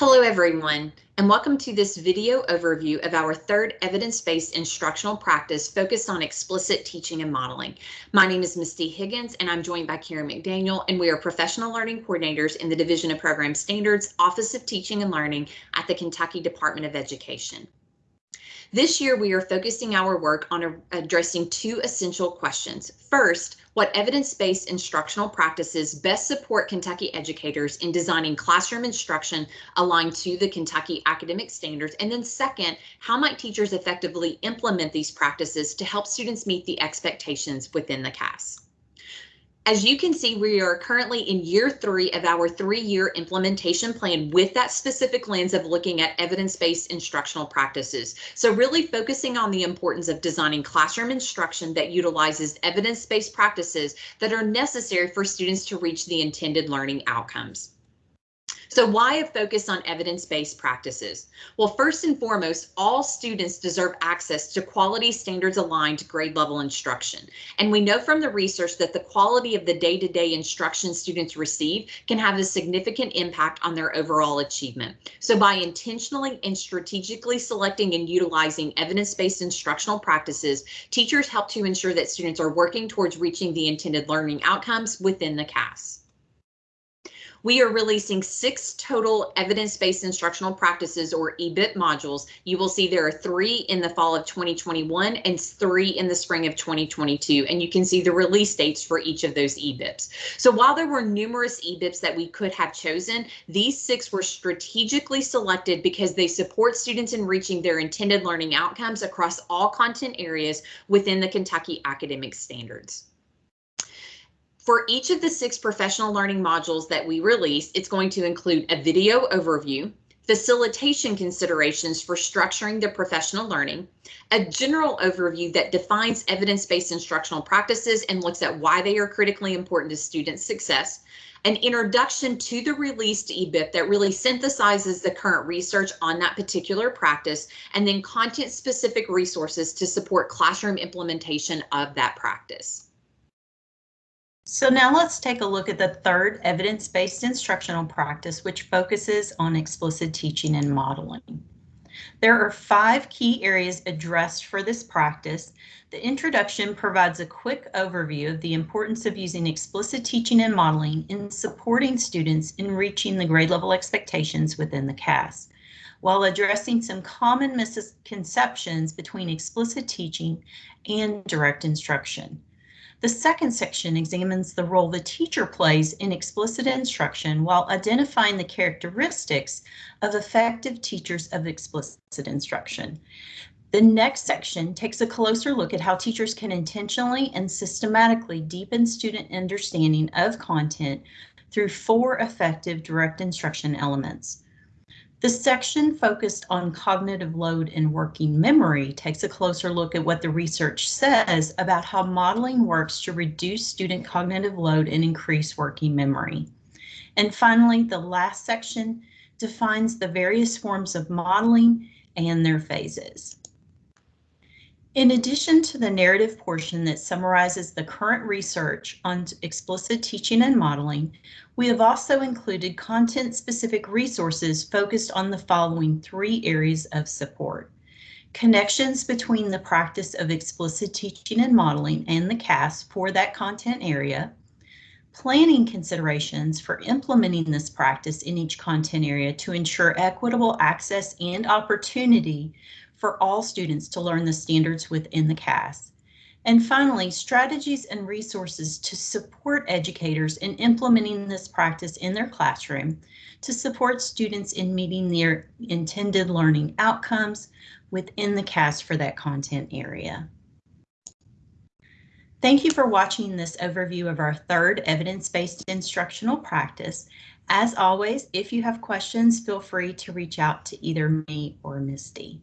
Hello everyone, and welcome to this video overview of our third evidence-based instructional practice focused on explicit teaching and modeling. My name is Misty Higgins, and I'm joined by Karen McDaniel, and we are professional learning coordinators in the Division of Program Standards, Office of Teaching and Learning at the Kentucky Department of Education. This year, we are focusing our work on addressing two essential questions. First, what evidence-based instructional practices best support Kentucky educators in designing classroom instruction aligned to the Kentucky academic standards? And then second, how might teachers effectively implement these practices to help students meet the expectations within the KAS? As you can see, we are currently in year three of our three-year implementation plan with that specific lens of looking at evidence-based instructional practices. So really focusing on the importance of designing classroom instruction that utilizes evidence-based practices that are necessary for students to reach the intended learning outcomes. So why a focus on evidence-based practices? Well, first and foremost, all students deserve access to quality standards aligned grade level instruction. And we know from the research that the quality of the day-to-day -day instruction students receive can have a significant impact on their overall achievement. So by intentionally and strategically selecting and utilizing evidence-based instructional practices, teachers help to ensure that students are working towards reaching the intended learning outcomes within the KAS. We are releasing six total evidence-based instructional practices or EBIP modules. You will see there are three in the fall of 2021 and three in the spring of 2022, and you can see the release dates for each of those EBIPs. So while there were numerous EBIPs that we could have chosen, these six were strategically selected because they support students in reaching their intended learning outcomes across all content areas within the Kentucky academic standards. For each of the six professional learning modules that we release, it's going to include a video overview, facilitation considerations for structuring the professional learning, a general overview that defines evidence-based instructional practices and looks at why they are critically important to student success, an introduction to the released EBIP that really synthesizes the current research on that particular practice, and then content-specific resources to support classroom implementation of that practice. So now let's take a look at the third evidence-based instructional practice, which focuses on explicit teaching and modeling. There are five key areas addressed for this practice. The introduction provides a quick overview of the importance of using explicit teaching and modeling in supporting students in reaching the grade level expectations within the KAS, while addressing some common misconceptions between explicit teaching and direct instruction. The second section examines the role the teacher plays in explicit instruction while identifying the characteristics of effective teachers of explicit instruction. The next section takes a closer look at how teachers can intentionally and systematically deepen student understanding of content through four effective direct instruction elements. The section focused on cognitive load and working memory takes a closer look at what the research says about how modeling works to reduce student cognitive load and increase working memory. And finally, the last section defines the various forms of modeling and their phases. In addition to the narrative portion that summarizes the current research on explicit teaching and modeling, we have also included content-specific resources focused on the following three areas of support. Connections between the practice of explicit teaching and modeling and the KAS for that content area, planning considerations for implementing this practice in each content area to ensure equitable access and opportunity for all students to learn the standards within the KAS. And finally, strategies and resources to support educators in implementing this practice in their classroom to support students in meeting their intended learning outcomes within the KAS for that content area. Thank you for watching this overview of our third evidence-based instructional practice. As always, if you have questions, feel free to reach out to either me or Misty.